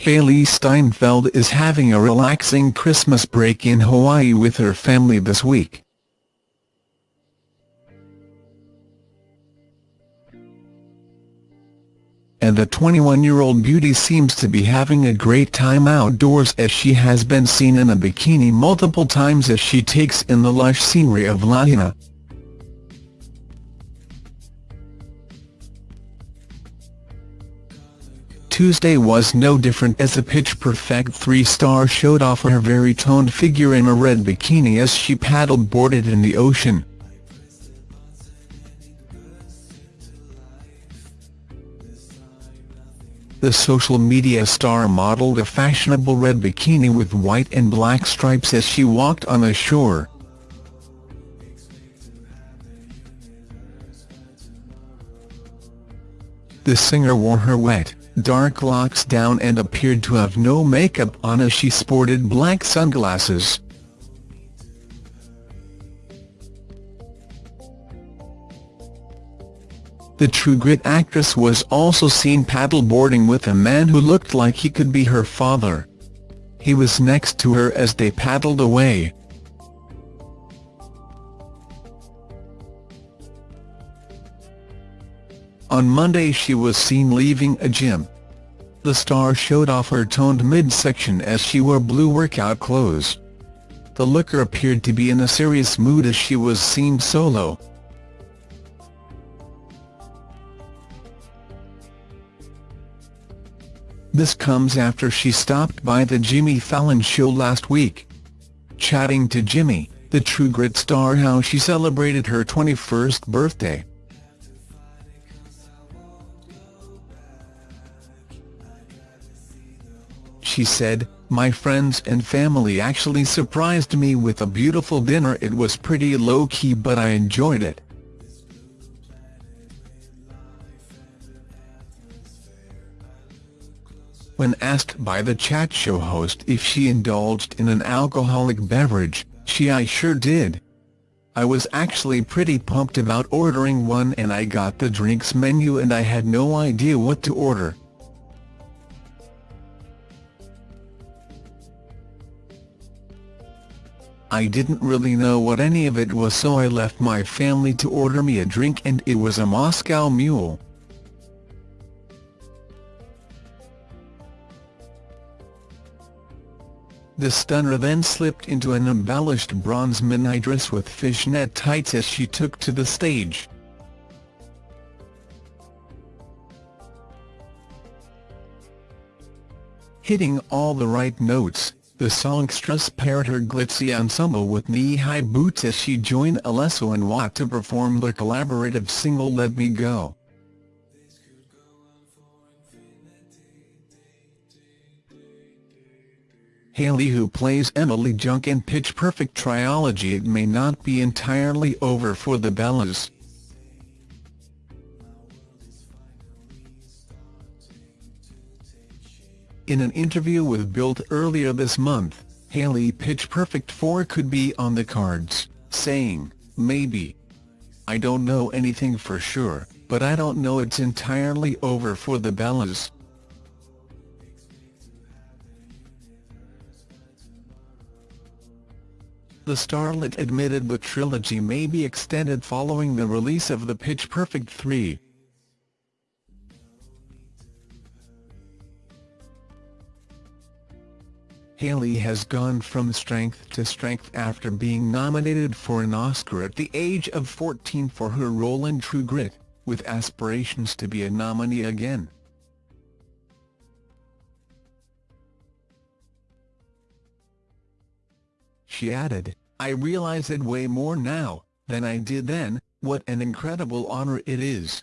Hailee Steinfeld is having a relaxing Christmas break in Hawaii with her family this week. And the 21-year-old beauty seems to be having a great time outdoors as she has been seen in a bikini multiple times as she takes in the lush scenery of Lahaina. Tuesday was no different as the Pitch Perfect 3-star showed off her very toned figure in a red bikini as she paddle-boarded in the ocean. The social media star modeled a fashionable red bikini with white and black stripes as she walked on the shore. The singer wore her wet, dark locks down and appeared to have no makeup on as she sported black sunglasses. The True Grit actress was also seen paddleboarding with a man who looked like he could be her father. He was next to her as they paddled away. On Monday she was seen leaving a gym. The star showed off her toned midsection as she wore blue workout clothes. The looker appeared to be in a serious mood as she was seen solo. This comes after she stopped by the Jimmy Fallon show last week. Chatting to Jimmy, the True Grit star how she celebrated her 21st birthday. She said, my friends and family actually surprised me with a beautiful dinner it was pretty low-key but I enjoyed it. When asked by the chat show host if she indulged in an alcoholic beverage, she I sure did. I was actually pretty pumped about ordering one and I got the drinks menu and I had no idea what to order. I didn't really know what any of it was so I left my family to order me a drink and it was a Moscow Mule. The stunner then slipped into an embellished bronze mini dress with fishnet tights as she took to the stage. Hitting all the right notes, the songstress paired her glitzy ensemble with knee-high boots as she joined Alesso and Watt to perform their collaborative single Let Me Go. Hailee who plays Emily Junk in Pitch Perfect trilogy It may not be entirely over for the Bellas. In an interview with Bild earlier this month, Hailee Pitch Perfect 4 could be on the cards, saying, maybe. I don't know anything for sure, but I don't know it's entirely over for the Bellas. The starlet admitted the trilogy may be extended following the release of the Pitch Perfect 3. Hailee has gone from strength to strength after being nominated for an Oscar at the age of 14 for her role in True Grit, with aspirations to be a nominee again. She added, I realize it way more now, than I did then, what an incredible honor it is.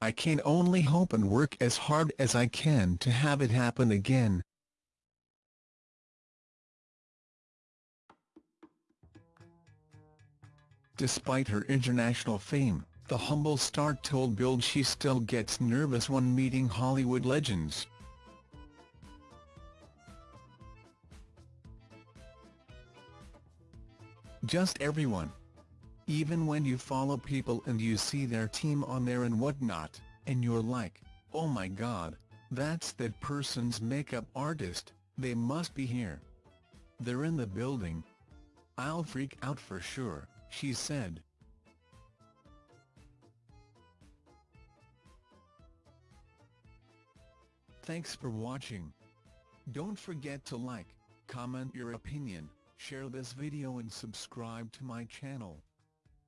I can only hope and work as hard as I can to have it happen again. Despite her international fame, the humble star told Bild she still gets nervous when meeting Hollywood legends. Just everyone. Even when you follow people and you see their team on there and whatnot, and you're like, oh my god, That's that person's makeup artist, they must be here. They're in the building. I'll freak out for sure, she said. Thanks for watching. Don't forget to like, comment your opinion, share this video and subscribe to my channel.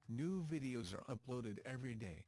New videos are uploaded every day.